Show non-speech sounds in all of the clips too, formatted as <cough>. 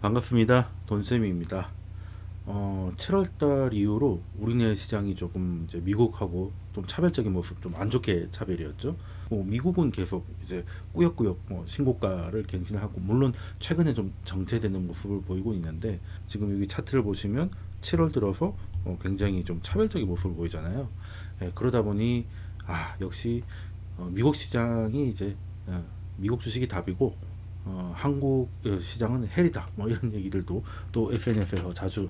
반갑습니다. 돈쌤입니다. 어, 7월달 이후로 우리네 시장이 조금 이제 미국하고 좀 차별적인 모습, 좀 안 좋게 차별이었죠. 뭐 미국은 계속 이제 꾸역꾸역 뭐 신고가를 갱신하고 물론 최근에 좀 정체되는 모습을 보이고 있는데 지금 여기 차트를 보시면 7월 들어서 어, 굉장히 좀 차별적인 모습을 보이잖아요. 예, 그러다 보니 아 역시 어, 미국 시장이 이제 어, 미국 주식이 답이고 어, 한국 시장은 헬이다 뭐 이런 얘기들도 또 SNS에서 자주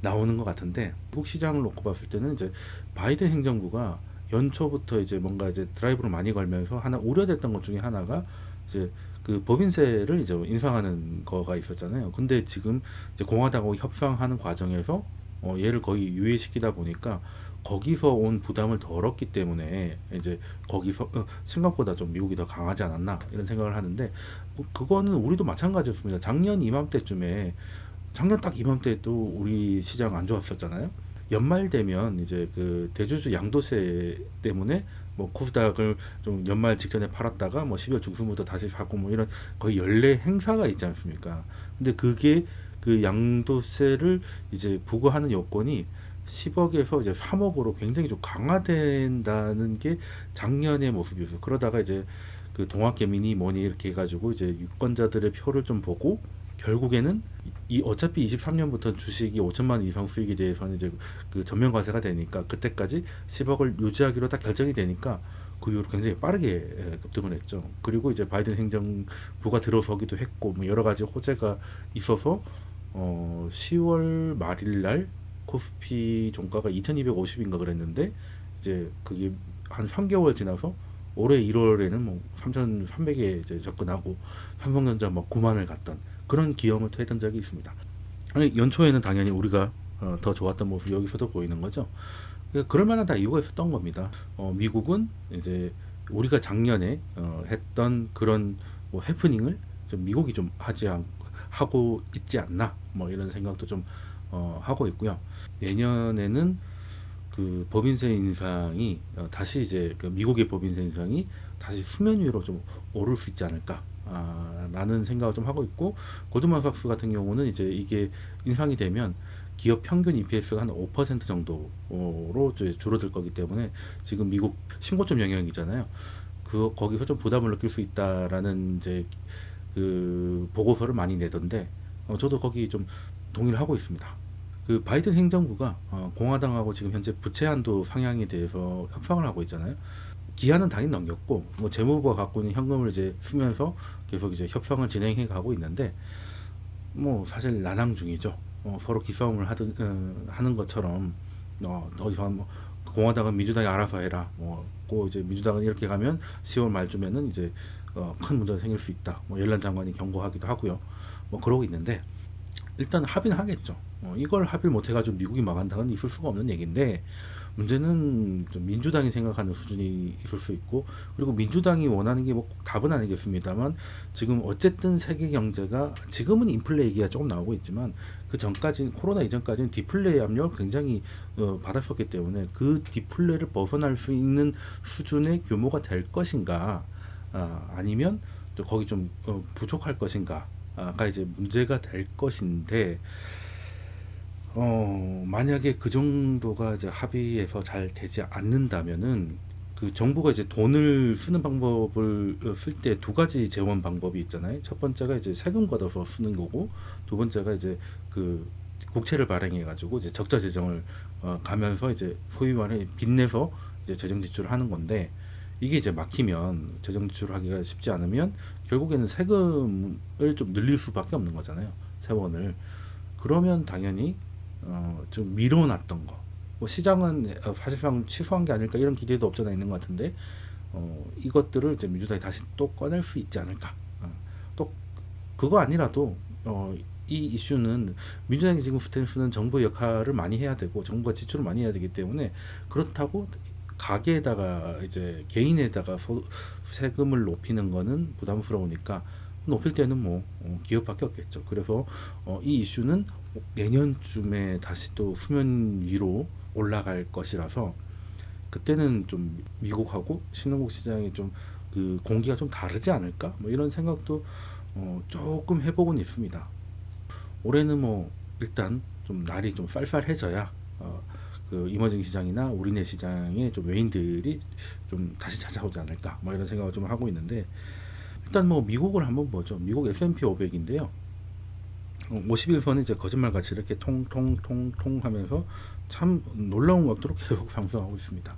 나오는 것 같은데 미국 시장을 놓고 봤을 때는 이제 바이든 행정부가 연초부터 이제 뭔가 이제 드라이브를 많이 걸면서 하나 우려됐던 것 중에 하나가 이제 그 법인세를 이제 인상하는 거가 있었잖아요. 근데 지금 이제 공화당하고 협상하는 과정에서 어, 얘를 거의 유예시키다 보니까 거기서 온 부담을 덜었기 때문에 이제 거기서 어, 생각보다 좀 미국이 더 강하지 않았나 이런 생각을 하는데 뭐 그거는 우리도 마찬가지였습니다. 작년 이맘때쯤에 작년 딱 이맘때도 우리 시장 안 좋았었잖아요. 연말 되면 이제 그 대주주 양도세 때문에 뭐 코스닥을 좀 연말 직전에 팔았다가 뭐 12월 중순부터 다시 사고 뭐 이런 거의 연례 행사가 있지 않습니까? 근데 그게 그 양도세를 이제 부과하는 요건이 10억에서 이제 3억으로 굉장히 좀 강화된다는 게 작년의 모습이었어요. 그러다가 이제 그 동학개미니 뭐니 이렇게 해가지고 이제 유권자들의 표를 좀 보고 결국에는 이 어차피 23년부터 주식이 5천만 원 이상 수익에 대해서는 이제 그 전면 과세가 되니까 그때까지 10억을 유지하기로 딱 결정이 되니까 그 이후로 굉장히 빠르게 급등을 했죠. 그리고 이제 바이든 행정부가 들어서기도 했고 뭐 여러 가지 호재가 있어서 어 10월 말일 날 코스피 종가가 2250인가 그랬는데 이제 그게 한 3개월 지나서 올해 1월에는 뭐 3,300에 이제 접근하고 삼성전자 뭐 9만을 갔던 그런 기염을 토했던 적이 있습니다. 아니, 연초에는 당연히 우리가 어, 더 좋았던 모습 여기서도 보이는 거죠. 그러니까 그럴 만한 다 이유가 있었던 겁니다. 어, 미국은 이제 우리가 작년에 어, 했던 그런 뭐 해프닝을 좀 미국이 좀 하지 않, 하고 있지 않나 뭐 이런 생각도 좀 어, 하고 있고요. 내년에는 그 법인세 인상이 어, 다시 이제 그 미국의 법인세 인상이 다시 수면 위로 좀 오를 수 있지 않을까 아, 라는 생각을 좀 하고 있고 고드만 삭스 같은 경우는 이제 이게 인상이 되면 기업 평균 EPS가 한 5% 정도로 줄어들 거기 때문에 지금 미국 신고점 영역이잖아요. 그 거기서 좀 부담을 느낄 수 있다라는 이제 그 보고서를 많이 내던데 어, 저도 거기 좀 동의를 하고 있습니다. 그 바이든 행정부가 어, 공화당하고 지금 현재 부채 한도 상향에 대해서 협상을 하고 있잖아요. 기한은 당연히 넘겼고 뭐 재무부가 갖고 있는 현금을 이제 쓰면서 계속 이제 협상을 진행해 가고 있는데 뭐 사실 난항 중이죠. 어, 서로 기싸움을 하든 어, 하는 것처럼 어, 어디서 뭐 공화당은 민주당이 알아서 해라. 뭐고 이제 민주당은 이렇게 가면 10월 말쯤에는 이제 어, 큰 문제가 생길 수 있다. 뭐 열란 장관이 경고하기도 하고요. 뭐 그러고 있는데 일단 합의는 하겠죠. 어, 이걸 합의를 못 해가지고 미국이 망한다는 있을 수가 없는 얘기인데 문제는 민주당이 생각하는 수준이 있을 수 있고 그리고 민주당이 원하는 게 뭐 답은 아니겠습니다만 지금 어쨌든 세계 경제가 지금은 인플레 얘기가 조금 나오고 있지만 그 전까지 코로나 이전까지는 디플레이 압력을 굉장히 어, 받았었기 때문에 그 디플레를 벗어날 수 있는 수준의 규모가 될 것인가 아, 아니면 또 거기 좀 어, 부족할 것인가 아까 이제 문제가 될 것인데 어 만약에 그 정도가 이제 합의해서 잘 되지 않는다면은 그 정부가 이제 돈을 쓰는 방법을 쓸 때 두 가지 재원 방법이 있잖아요. 첫 번째가 이제 세금 걷어서 쓰는 거고 두 번째가 이제 그 국채를 발행해 가지고 이제 적자 재정을 어 가면서 이제 소위 말해 빚내서 이제 재정 지출을 하는 건데 이게 이제 막히면 재정 지출하기가 쉽지 않으면 결국에는 세금을 좀 늘릴 수밖에 없는 거잖아요. 세원을. 그러면 당연히 어, 좀 미뤄놨던 거. 뭐 시장은 사실상 취소한 게 아닐까 이런 기대도 없잖아 있는 것 같은데 어, 이것들을 이제 민주당이 다시 또 꺼낼 수 있지 않을까. 어, 또 그거 아니라도 어, 이 이슈는 민주당이 지금 스탠스는 정부 역할을 많이 해야 되고 정부가 지출을 많이 해야 되기 때문에 그렇다고 가게에다가 이제 개인에다가 소, 세금을 높이는 거는 부담스러우니까 높일 때는 뭐 어, 기업밖에 없겠죠. 그래서 어, 이 이슈는 내년쯤에 다시 또 수면 위로 올라갈 것이라서 그때는 좀 미국하고 신흥국 시장이 좀 그 공기가 좀 다르지 않을까 뭐 이런 생각도 어, 조금 해보곤 있습니다. 올해는 뭐 일단 좀 날이 좀 쌀쌀해져야 어, 그 이머징 시장이나 우리네 시장에 좀 외인들이 좀 다시 찾아오지 않을까 뭐 이런 생각을 좀 하고 있는데 일단 뭐 미국을 한번 보죠. 미국 S&P 500인데요. 51선이 이제 거짓말같이 이렇게 통통통통 하면서 참 놀라운 각도로 <laughs> 계속 상승하고 있습니다.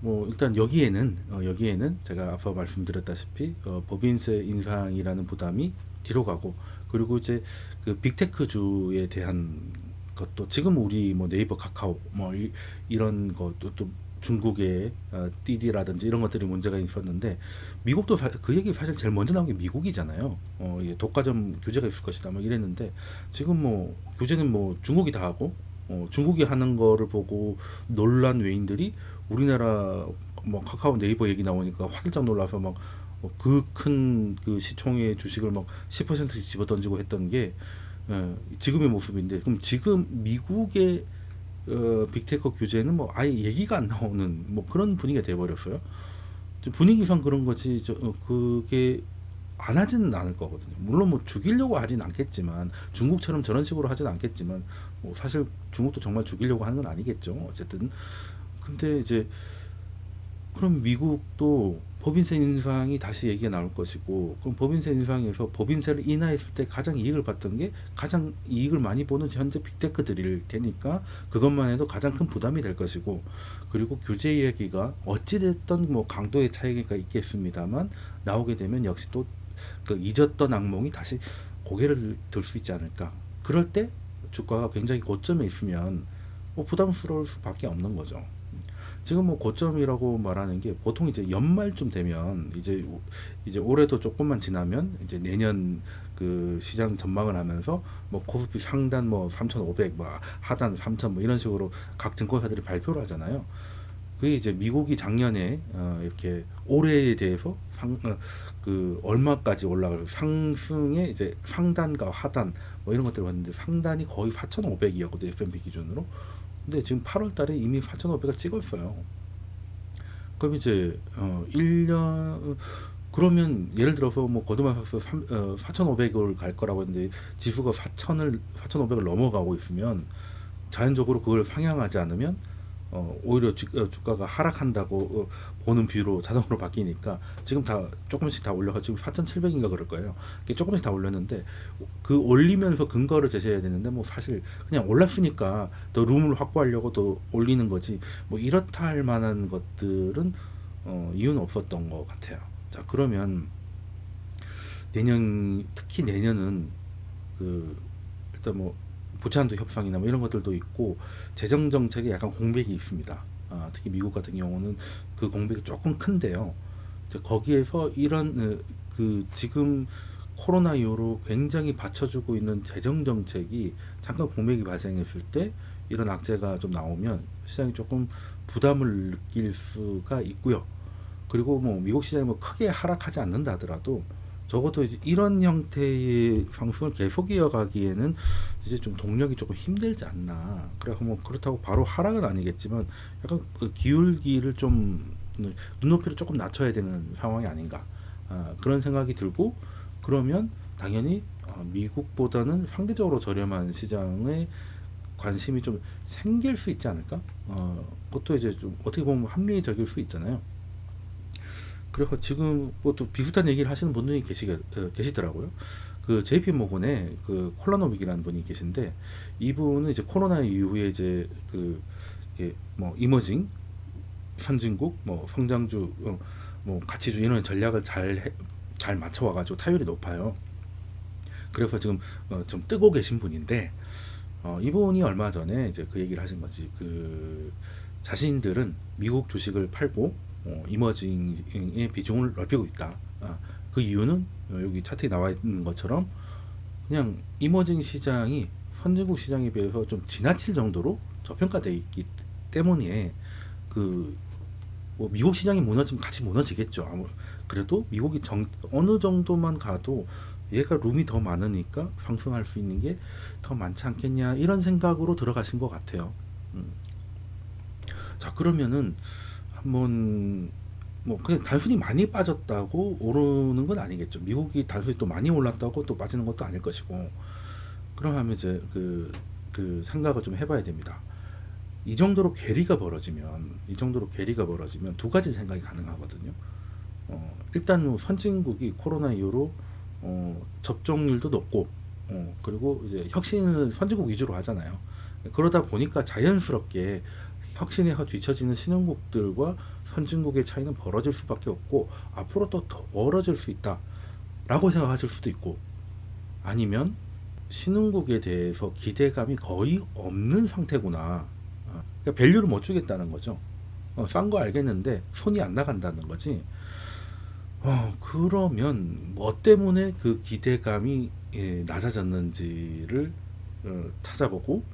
뭐 일단 여기에는 어, 여기에는 제가 앞서 말씀드렸다시피 어, 법인세 인상이라는 부담이 뒤로 가고 그리고 이제 그 빅테크주에 대한 것도 지금 우리 뭐 네이버 카카오 뭐 이, 이런 것도 또 중국의 어, 띠디라든지 이런 것들이 문제가 있었는데 미국도 사, 그 얘기 사실 제일 먼저 나온 게 미국이잖아요. 어, 예, 독과점 규제가 있을 것이다 막 이랬는데 지금 뭐 규제는 뭐 중국이 다 하고 어, 중국이 하는 거를 보고 놀란 외인들이 우리나라 뭐 카카오 네이버 얘기 나오니까 화들짝 놀라서 막 그 큰그 그 시총의 주식을 막 10%씩 집어 던지고 했던 게 예, 지금의 모습인데 그럼 지금 미국의 어, 빅테크 규제는 뭐 아예 얘기가 안 나오는 뭐 그런 분위기가 돼버렸어요. 분위기상 그런 거지 저, 어, 그게 안 하지는 않을 거거든요. 물론 뭐 죽이려고 하진 않겠지만 중국처럼 저런 식으로 하진 않겠지만 뭐 사실 중국도 정말 죽이려고 하는 건 아니겠죠. 어쨌든 근데 이제 그럼 미국도 법인세 인상이 다시 얘기가 나올 것이고 그럼 법인세 인상에서 법인세를 인하했을 때 가장 이익을 봤던 게 가장 이익을 많이 보는 현재 빅테크들일 테니까 그것만 해도 가장 큰 부담이 될 것이고 그리고 규제 이야기가 어찌됐던 뭐 강도의 차이가 있겠습니다만 나오게 되면 역시 또 그 잊었던 악몽이 다시 고개를 들 수 있지 않을까 그럴 때 주가가 굉장히 고점에 있으면 뭐 부담스러울 수밖에 없는 거죠. 지금 뭐 고점이라고 말하는 게 보통 이제 연말쯤 되면 이제 이제 올해도 조금만 지나면 이제 내년 그 시장 전망을 하면서 뭐 코스피 상단 뭐 3,500, 뭐 하단 3,000 뭐 이런 식으로 각 증권사들이 발표를 하잖아요. 그게 이제 미국이 작년에 어 이렇게 올해에 대해서 상, 어, 그 얼마까지 올라갈 상승의 이제 상단과 하단 뭐 이런 것들을 봤는데 상단이 거의 4,500이었거든요 S&P 기준으로. 근데 지금 8월 달에 이미 4,500을 찍었어요. 그럼 이제 어 1년 그러면 예를 들어서 뭐 거드만삭스 4,500을 갈 거라고 했는데 지수가 4,000을 4,500을 넘어가고 있으면 자연적으로 그걸 상향하지 않으면 어, 오히려 주, 어, 가가 하락한다고 어, 보는 뷰로 자동으로 바뀌니까 지금 다 조금씩 다 올려가 지금 4,700인가 그럴 거예요. 조금씩 다 올렸는데 그 올리면서 근거를 제시해야 되는데 뭐 사실 그냥 올랐으니까 더 룸을 확보하려고 더 올리는 거지 뭐 이렇다 할 만한 것들은 어, 이유는 없었던 것 같아요. 자 그러면 내년 특히 내년은 그 일단 뭐 부채한도 협상이나 뭐 이런 것들도 있고 재정 정책에 약간 공백이 있습니다. 아, 특히 미국 같은 경우는 그 공백이 조금 큰데요. 거기에서 이런 어, 그 지금 코로나 이후로 굉장히 받쳐주고 있는 재정 정책이 잠깐 공백이 발생했을 때 이런 악재가 좀 나오면 시장이 조금 부담을 느낄 수가 있고요. 그리고 뭐 미국 시장이 뭐 크게 하락하지 않는다 하더라도 적어도 이제 이런 형태의 상승을 계속 이어가기에는 이제 좀 동력이 조금 힘들지 않나. 그래서 뭐 그렇다고 바로 하락은 아니겠지만 약간 그 기울기를 좀 눈높이를 조금 낮춰야 되는 상황이 아닌가. 아, 그런 생각이 들고 그러면 당연히 어, 미국보다는 상대적으로 저렴한 시장에 관심이 좀 생길 수 있지 않을까? 어, 그것도 이제 좀 어떻게 보면 합리적일 수 있잖아요. 그래서 지금 뭐또 비슷한 얘기를 하시는 분들이 계시, 어, 계시더라고요. 그 JP 모건의 그 콜라노빅이라는 분이 계신데 이분은 이제 코로나 이후에 이제 그 이게 뭐 이머징 선진국 뭐 성장주 어, 뭐 가치주 이런 전략을 잘 잘 맞춰 와가지고 타율이 높아요. 그래서 지금 어, 좀 뜨고 계신 분인데 어, 이분이 얼마 전에 이제 그 얘기를 하신 거지 그 자신들은 미국 주식을 팔고 어, 이머징의 비중을 넓히고 있다. 아, 그 이유는 여기 차트에 나와 있는 것처럼 그냥 이머징 시장이 선진국 시장에 비해서 좀 지나칠 정도로 저평가되어 있기 때문에 그 뭐 미국 시장이 무너지면 같이 무너지겠죠. 그래도 미국이 정, 어느 정도만 가도 얘가 룸이 더 많으니까 상승할 수 있는 게 더 많지 않겠냐 이런 생각으로 들어가신 것 같아요. 음. 자 그러면은 한번 뭐 그냥 단순히 많이 빠졌다고 오르는 건 아니겠죠. 미국이 단순히 또 많이 올랐다고 또 빠지는 것도 아닐 것이고 그럼 하면 이제 그, 그 생각을 좀 해봐야 됩니다. 이 정도로 괴리가 벌어지면 이 정도로 괴리가 벌어지면 두 가지 생각이 가능하거든요. 어, 일단 뭐 선진국이 코로나 이후로 어, 접종률도 높고 어, 그리고 이제 혁신을 선진국 위주로 하잖아요. 그러다 보니까 자연스럽게 혁신에 뒤처지는 신흥국들과 선진국의 차이는 벌어질 수밖에 없고 앞으로 또더 벌어질 수 있다 라고 생각하실 수도 있고 아니면 신흥국에 대해서 기대감이 거의 없는 상태구나. 어, 그러니까 밸류를 못 주겠다는 거죠. 어, 싼 거 알겠는데 손이 안 나간다는 거지. 어, 그러면 뭐 때문에 그 기대감이 예, 낮아졌는지를 어, 찾아보고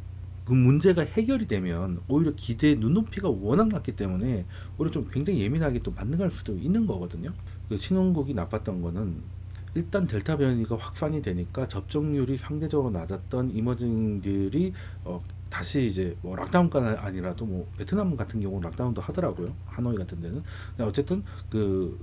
그 문제가 해결이 되면 오히려 기대의 눈높이가 워낙 낮기 때문에 오히려 좀 굉장히 예민하게 또 반응할 수도 있는 거거든요. 그 신흥국이 나빴던 거는 일단 델타 변이가 확산이 되니까 접종률이 상대적으로 낮았던 이머징들이 어, 다시 이제 뭐 락다운까는 아니라도 뭐 베트남 같은 경우는 락다운도 하더라고요. 하노이 같은 데는. 어쨌든 그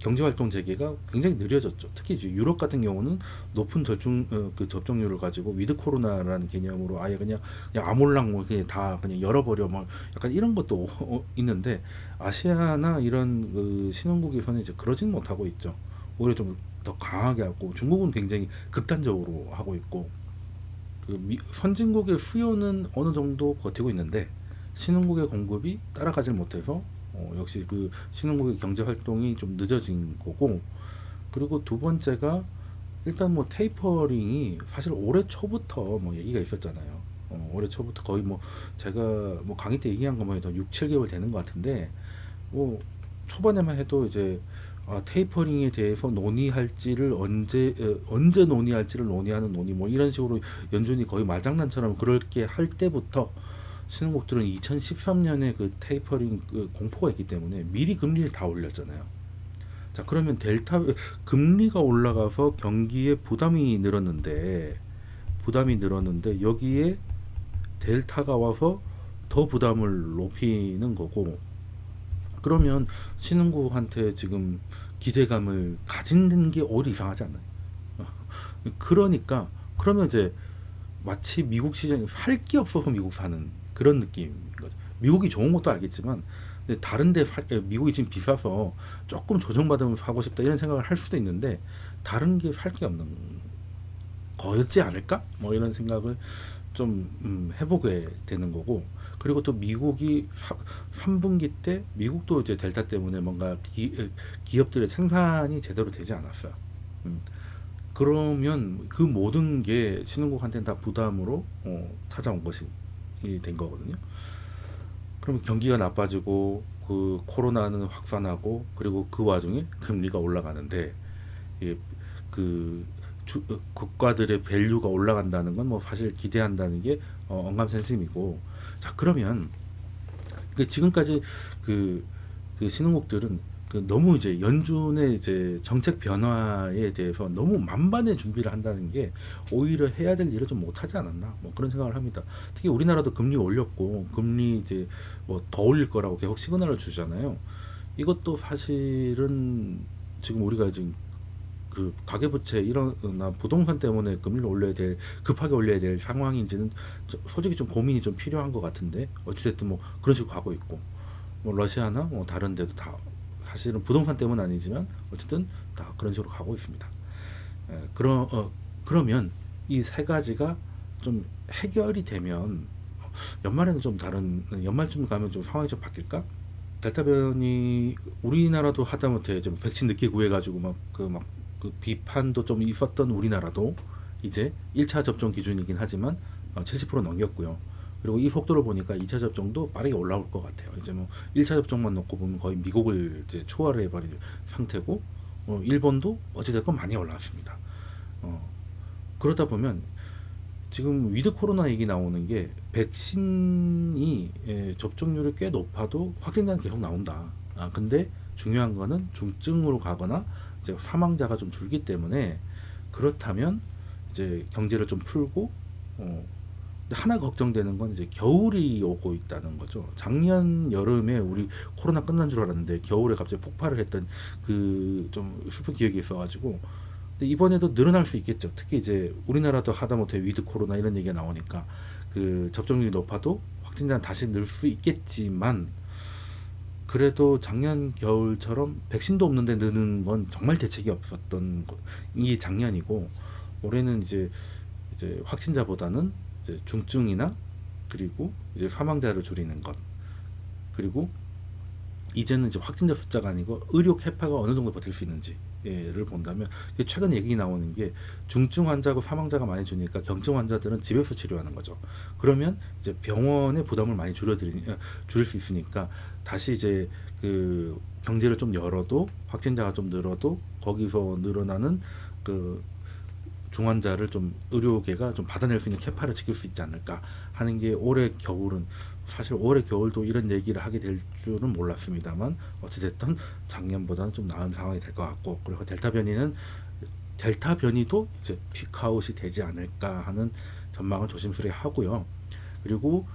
경제 활동 재개가 굉장히 느려졌죠. 특히 이제 유럽 같은 경우는 높은 절중 어, 그 접종률을 가지고 위드 코로나라는 개념으로 아예 그냥 그냥 아몰랑 뭐 그냥 다 그냥 열어버려 뭐 약간 이런 것도 <laughs> 어, 있는데 아시아나 이런 그 신흥국에서는 이제 그러진 못하고 있죠. 오히려 좀 더 강하게 하고 중국은 굉장히 극단적으로 하고 있고 그 미, 선진국의 수요는 어느 정도 버티고 있는데 신흥국의 공급이 따라가질 못해서 어, 역시 그 신흥국의 경제 활동이 좀 늦어진 거고 그리고 두 번째가 일단 뭐 테이퍼링이 사실 올해 초부터 뭐 얘기가 있었잖아요. 어, 올해 초부터 거의 뭐 제가 뭐 강의 때 얘기한 것만 해도 6, 7개월 되는 것 같은데 뭐 초반에만 해도 이제 아, 테이퍼링에 대해서 논의할지를 언제 어, 언제 논의할지를 논의하는 논의 뭐 이런 식으로 연준이 거의 말장난처럼 그렇게 할 때부터 신흥국들은 2013년에 그 테이퍼링 그 공포가 있기 때문에 미리 금리를 다 올렸잖아요. 자 그러면 델타 금리가 올라가서 경기에 부담이 늘었는데 부담이 늘었는데 여기에 델타가 와서 더 부담을 높이는 거고 그러면 신흥국한테 지금 기대감을 가지는 게 오히려 이상하지 않나요? <laughs> 그러니까 그러면 이제 마치 미국 시장에 살게 없어서 미국 사는 그런 느낌인 거죠. 미국이 좋은 것도 알겠지만 다른데 살, 미국이 지금 비싸서 조금 조정받으면서 하고 싶다 이런 생각을 할 수도 있는데 다른 게 살 게 없는 거였지 않을까? 뭐 이런 생각을 좀 음, 해보게 되는 거고 그리고 또 미국이 3 분기 때 미국도 이제 델타 때문에 뭔가 기, 기업들의 생산이 제대로 되지 않았어요. 음. 그러면 그 모든 게 신흥국한테는 다 부담으로 어, 찾아온 것이 된 거거든요. 그럼 경기가 나빠지고 그 코로나는 확산하고 그리고 그 와중에 금리가 올라가는데 예, 그 주, 국가들의 value가 올라간다는 건 뭐 사실 기대한다는 게 어, 언감생심이고 자 그러면 그 지금까지 그, 그 신흥국들은 그 너무 이제 연준의 이제 정책 변화에 대해서 너무 만반의 준비를 한다는 게 오히려 해야 될 일을 좀 못하지 않았나 뭐 그런 생각을 합니다. 특히 우리나라도 금리 올렸고 금리 이제 뭐 더 올릴 거라고 계속 시그널을 주잖아요. 이것도 사실은 지금 우리가 지금 그 가계부채 이런나 부동산 때문에 금리를 올려야 될 급하게 올려야 될 상황인지는 솔직히 좀 고민이 좀 필요한 것 같은데 어찌됐든 뭐 그런 식으로 가고 있고 뭐 러시아나 뭐 다른 데도 다 사실은 부동산 때문은 아니지만 어쨌든 다 그런 식으로 가고 있습니다. 에, 그러, 어, 그러면 이 세 가지가 좀 해결이 되면 연말에는 좀 다른 연말쯤 가면 좀 상황이 좀 바뀔까? 델타 변이 우리나라도 하다못해 좀 백신 늦게 구해가지고 막 그 막 그 비판도 좀 있었던 우리나라도 이제 1차 접종 기준이긴 하지만 70% 어, 넘겼고요. 그리고 이 속도를 보니까 2차 접종도 빠르게 올라올 것 같아요. 이제 뭐 1차 접종만 놓고 보면 거의 미국을 이제 초월해 버린 상태고 어, 일본도 어찌됐건 많이 올라왔습니다. 어, 그러다 보면 지금 위드 코로나 얘기 나오는 게 백신이 예, 접종률이 꽤 높아도 확진자는 계속 나온다. 아, 근데 중요한 거는 중증으로 가거나 이제 사망자가 좀 줄기 때문에 그렇다면 이제 경제를 좀 풀고 어, 하나 걱정되는 건 이제 겨울이 오고 있다는 거죠. 작년 여름에 우리 코로나 끝난 줄 알았는데 겨울에 갑자기 폭발을 했던 그 좀 슬픈 기억이 있어가지고 근데 이번에도 늘어날 수 있겠죠. 특히 이제 우리나라도 하다못해 위드 코로나 이런 얘기가 나오니까 그 접종률이 높아도 확진자는 다시 늘 수 있겠지만 그래도 작년 겨울처럼 백신도 없는데 느는 건 정말 대책이 없었던 거- 이 작년이고 올해는 이제 이제 확진자보다는 이제 중증이나 그리고 이제 사망자를 줄이는 것 그리고 이제는 이제 확진자 숫자가 아니고 의료 캐파가 어느 정도 버틸 수 있는지를 본다면 최근 얘기 나오는 게 중증 환자고 사망자가 많이 주니까 경증 환자들은 집에서 치료하는 거죠. 그러면 이제 병원의 부담을 많이 줄여드리 어, 줄일 수 있으니까 다시 이제 그 경제를 좀 열어도 확진자가 좀 늘어도 거기서 늘어나는 그 중환자를 좀 의료계가 좀 받아낼 수 있는 캐파를 지킬 수 있지 않을까 하는 게 올해 겨울은 사실 올해 겨울도 이런 얘기를 하게 될 줄은 몰랐습니다만 어찌됐든 작년보다는 좀 나은 상황이 될 것 같고 그리고 델타 변이는 델타 변이도 이제 피크아웃이 되지 않을까 하는 전망을 조심스레 하고요. 그리고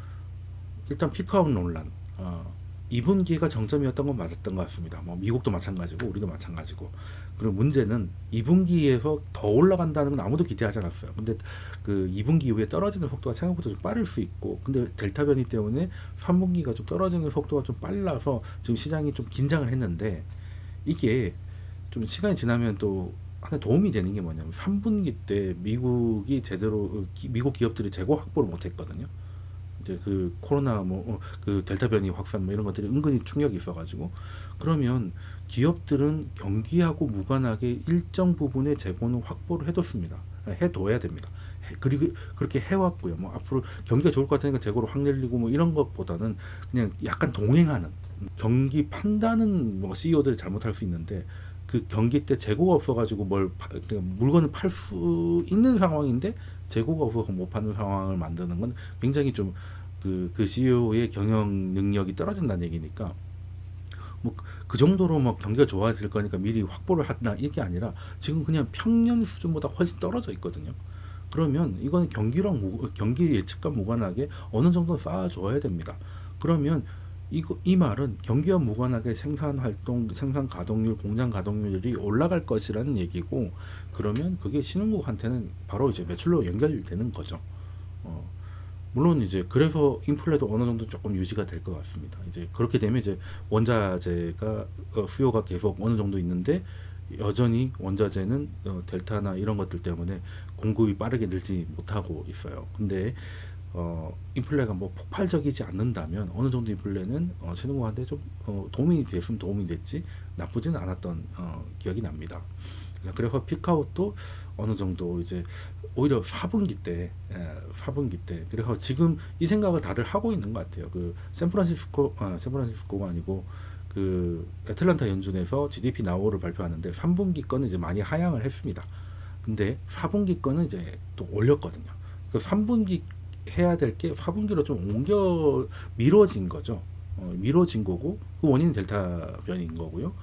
일단 피크아웃 논란 어, 2분기가 정점이었던 건 맞았던 것 같습니다. 뭐 미국도 마찬가지고 우리도 마찬가지고 그리고 문제는 2분기에서 더 올라간다는 건 아무도 기대하지 않았어요. 근데 그 2분기 이후에 떨어지는 속도가 생각보다 좀 빠를 수 있고 근데 델타 변이 때문에 3분기가 좀 떨어지는 속도가 좀 빨라서 지금 시장이 좀 긴장을 했는데 이게 좀 시간이 지나면 또 하나 도움이 되는 게 뭐냐면 3분기 때 미국이 제대로 기- 미국 기업들이 재고 확보를 못 했거든요. 이제 그 코로나 뭐 그 델타 변이 확산 뭐 이런 것들이 은근히 충격이 있어가지고 그러면 기업들은 경기하고 무관하게 일정 부분의 재고는 확보를 해뒀습니다. 해둬야 됩니다. 해- 그리고 그렇게 해왔고요. 뭐 앞으로 경기가 좋을 것 같으니까 재고를 확 늘리고 뭐 이런 것보다는 그냥 약간 동행하는 경기 판단은 뭐 CEO들이 잘못할 수 있는데 그 경기 때 재고가 없어가지고 뭘 파- 그러니까 물건을 팔 수 있는 상황인데 재고가 없어서 못 파는 상황을 만드는 건 굉장히 좀 그 그 CEO의 경영 능력이 떨어진다는 얘기니까 뭐 그 정도로 막 경기가 좋아질 거니까 미리 확보를 한다 이게 아니라 지금 그냥 평년 수준보다 훨씬 떨어져 있거든요. 그러면 이건 경기랑 무, 경기 예측과 무관하게 어느 정도 쌓아줘야 됩니다. 그러면 이거 이 말은 경기와 무관하게 생산 활동, 생산 가동률, 공장 가동률이 올라갈 것이라는 얘기고 그러면 그게 신흥국한테는 바로 이제 매출로 연결되는 거죠. 어, 물론 이제 그래서 인플레도 어느 정도 조금 유지가 될 것 같습니다. 이제 그렇게 되면 이제 원자재가 어, 수요가 계속 어느 정도 있는데 여전히 원자재는 어, 델타나 이런 것들 때문에 공급이 빠르게 늘지 못하고 있어요. 근데 어, 인플레가 뭐 폭발적이지 않는다면 어느 정도 인플레는 어, 신흥국한테 좀 어, 도움이 됐으면 도움이 됐지 나쁘지는 않았던 어, 기억이 납니다. 그래서 피카웃도 어느 정도 이제 오히려 4분기 때, 예, 4분기 때. 그래서 지금 이 생각을 다들 하고 있는 것 같아요. 그 샌프란시스코, 아, 샌프란시스코가 아니고 그 애틀란타 연준에서 GDP 나오를 발표하는데 3분기 거는 이제 많이 하향을 했습니다. 근데 4분기 거는 이제 또 올렸거든요. 그 3분기 해야 될게 4분기로 좀 옮겨 미뤄진 거죠. 어, 미뤄진 거고 그 원인은 델타 변인 거고요.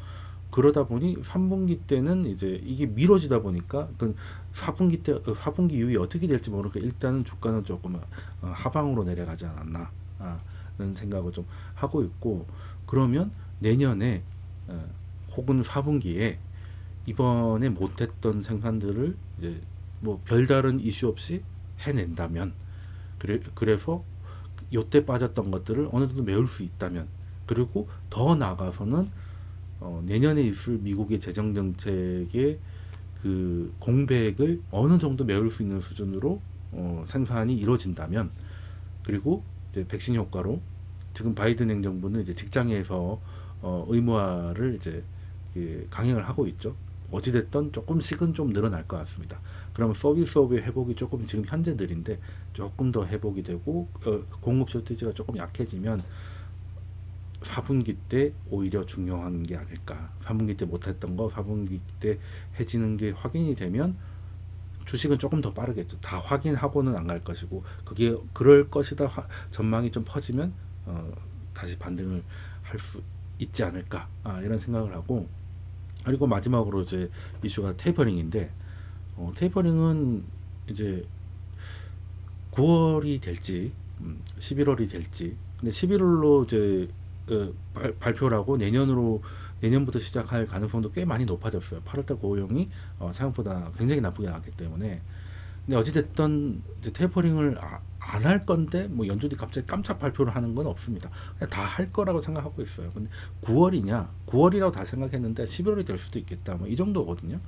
그러다 보니 3분기 때는 이제 이게 미뤄지다 보니까 그 4분기 때 4분기 이후에 어떻게 될지 모르니까 일단은 주가는 조금 어, 하방으로 내려가지 않았나 라는 생각을 좀 하고 있고 그러면 내년에 어, 혹은 4분기에 이번에 못했던 생산들을 이제 뭐 별다른 이슈 없이 해낸다면 그래 그래서 요때 빠졌던 것들을 어느 정도 메울 수 있다면 그리고 더 나아가서는 어, 내년에 있을 미국의 재정 정책의 그 공백을 어느 정도 메울 수 있는 수준으로 어, 생산이 이루어진다면 그리고 이제 백신 효과로 지금 바이든 행정부는 이제 직장에서 어, 의무화를 이제 그 강행을 하고 있죠. 어찌됐든 조금씩은 좀 늘어날 것 같습니다. 그러면 서비스업의 회복이 조금 지금 현재 느린데 조금 더 회복이 되고 어, 공급 쇼티지가 조금 약해지면 4분기 때 오히려 중요한 게 아닐까. 3분기 때 못했던 거 4분기 때 해지는 게 확인이 되면 주식은 조금 더 빠르겠죠. 다 확인하고는 안 갈 것이고 그게 그럴 것이다 화- 전망이 좀 퍼지면 어, 다시 반등을 할 수 있지 않을까 아, 이런 생각을 하고 그리고 마지막으로 이제 이슈가 테이퍼링인데 어, 테이퍼링은 이제 9월이 될지 음, 11월이 될지 근데 11월로 이제 어, 발, 발표라고 내년으로 내년부터 시작할 가능성도 꽤 많이 높아졌어요. 8월달 고용이 어, 생각보다 굉장히 나쁘게 나왔기 때문에. 근데 어찌됐든 이제 테이퍼링을 안 할 건데 뭐 연준이 갑자기 깜짝 발표를 하는 건 없습니다. 그냥 다 할 거라고 생각하고 있어요. 근데 9월이냐? 9월이라고 다 생각했는데 11월이 될 수도 있겠다. 뭐 이 정도거든요.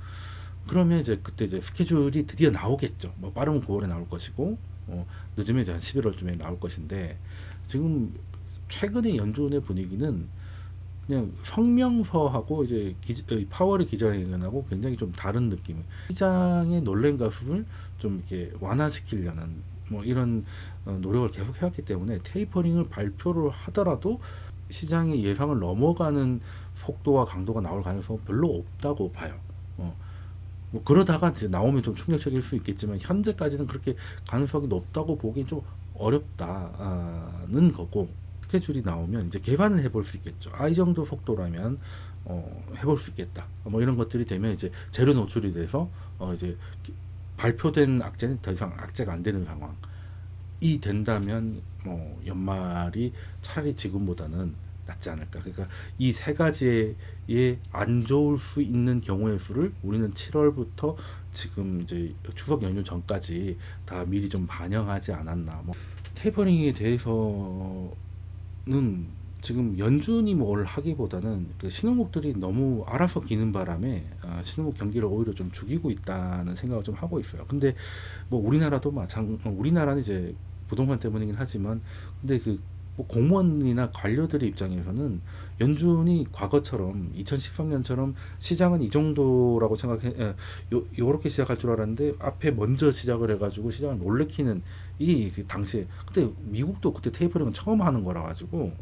그러면 이제 그때 이제 스케줄이 드디어 나오겠죠. 뭐 빠르면 9월에 나올 것이고 어, 늦으면 이제 한 11월쯤에 나올 것인데 지금 최근의 연준의 분위기는 그냥 성명서하고 이제 기, 파월의 기자회견하고 굉장히 좀 다른 느낌. 시장의 놀란 가수를 좀 이렇게 완화시키려는 뭐 이런 어, 노력을 계속 해왔기 때문에 테이퍼링을 발표를 하더라도 시장의 예상을 넘어가는 속도와 강도가 나올 가능성은 별로 없다고 봐요. 어. 뭐 그러다가 이제 나오면 좀 충격적일 수 있겠지만 현재까지는 그렇게 가능성이 높다고 보기엔 좀 어렵다는 거고 스케줄이 나오면 이제 개관을 해볼 수 있겠죠. 아, 이 정도 속도라면 어, 해볼 수 있겠다. 뭐 이런 것들이 되면 이제 재료 노출이 돼서 어, 이제 발표된 악재는 더 이상 악재가 안 되는 상황이 된다면 뭐 연말이 차라리 지금보다는 낫지 않을까. 그러니까 이 세 가지의 안 좋을 수 있는 경우의 수를 우리는 7월부터 지금 이제 추석 연휴 전까지 다 미리 좀 반영하지 않았나. 뭐 테이퍼링에 대해서 는 지금 연준이 뭘 하기보다는 그 신흥국들이 너무 알아서 기는 바람에 아, 신흥국 경기를 오히려 좀 죽이고 있다는 생각을 좀 하고 있어요. 근데 뭐 우리나라도 마찬 우리나라는 이제 부동산 때문이긴 하지만 근데 그 뭐 공무원이나 관료들의 입장에서는 연준이 과거처럼 2013년처럼 시장은 이 정도라고 생각해 요렇게 시작할 줄 알았는데 앞에 먼저 시작을 해가지고 시장을 놀래키는 이게 당시에 그때 미국도 그때 테이퍼링은 처음 하는 거라 가지고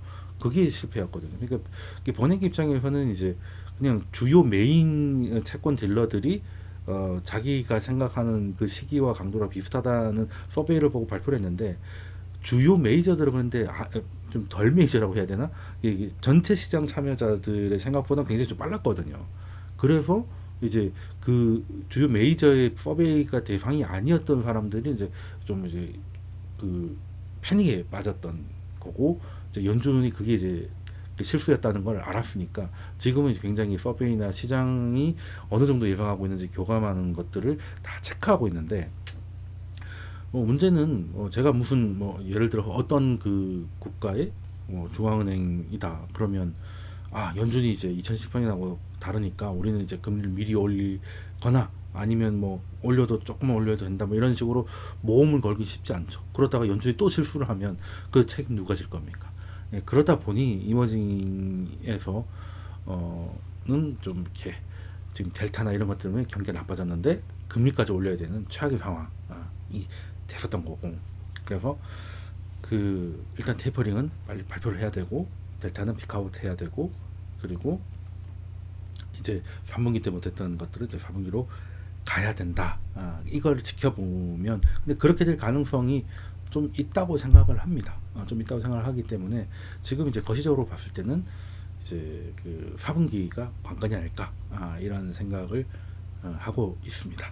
그게 실패였거든요. 그러니까 번역 입장에서는 이제 그냥 주요 메인 채권 딜러들이 어 자기가 생각하는 그 시기와 강도랑 비슷하다는 서베이를 보고 발표를 했는데 주요 메이저들은 근데 아, 좀덜 메이저라고 해야 되나? 이게 전체 시장 참여자들의 생각보다 굉장히 좀 빨랐거든요. 그래서 이제 그 주요 메이저의 서베이가 대상이 아니었던 사람들이 이제 좀 이제 그 패닉에 빠졌던 거고 연준이 그게 이제 실수였다는 걸 알았으니까 지금은 굉장히 서베이나 시장이 어느 정도 예상하고 있는지 교감하는 것들을 다 체크하고 있는데 뭐 문제는 뭐 제가 무슨 뭐 예를 들어 어떤 그 국가의 뭐 중앙은행이다 그러면 아 연준이 이제 2018년하고 다르니까 우리는 이제 금리를 미리 올리거나 아니면 뭐 올려도 조금만 올려도 된다 뭐 이런 식으로 모험을 걸기 쉽지 않죠. 그러다가 연준이 또 실수를 하면 그 책임 누가 질 겁니까? 예, 그러다 보니 이머징에서 어는 좀 이렇게 지금 델타나 이런 것 때문에 경기가 나빠졌는데 금리까지 올려야 되는 최악의 상황이 됐었던 거고 그래서 그 일단 테이퍼링은 빨리 발표를 해야 되고 델타는 피크아웃 해야 되고 그리고 이제 3분기 때 못했던 것들을 이제 4분기로 가야 된다. 아, 이걸 지켜보면 근데 그렇게 될 가능성이 좀 있다고 생각을 합니다. 어, 좀 있다고 생각을 하기 때문에 지금 이제 거시적으로 봤을 때는 이제 그 4분기가 관건이 아닐까 아, 이런 생각을 어, 하고 있습니다.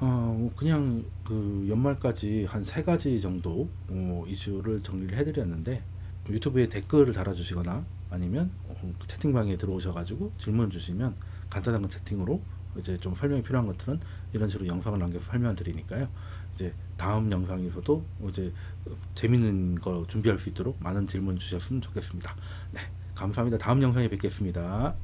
어, 뭐 그냥 그 연말까지 한 세 가지 정도 어, 이슈를 정리를 해드렸는데 유튜브에 댓글을 달아주시거나 아니면 어, 채팅방에 들어오셔가지고 질문 주시면 간단한 채팅으로 이제 좀 설명이 필요한 것들은 이런 식으로 영상을 남겨서 설명 드리니까요. 이제 다음 영상에서도 이제 재밌는 거 준비할 수 있도록 많은 질문 주셨으면 좋겠습니다. 네, 감사합니다. 다음 영상에 뵙겠습니다.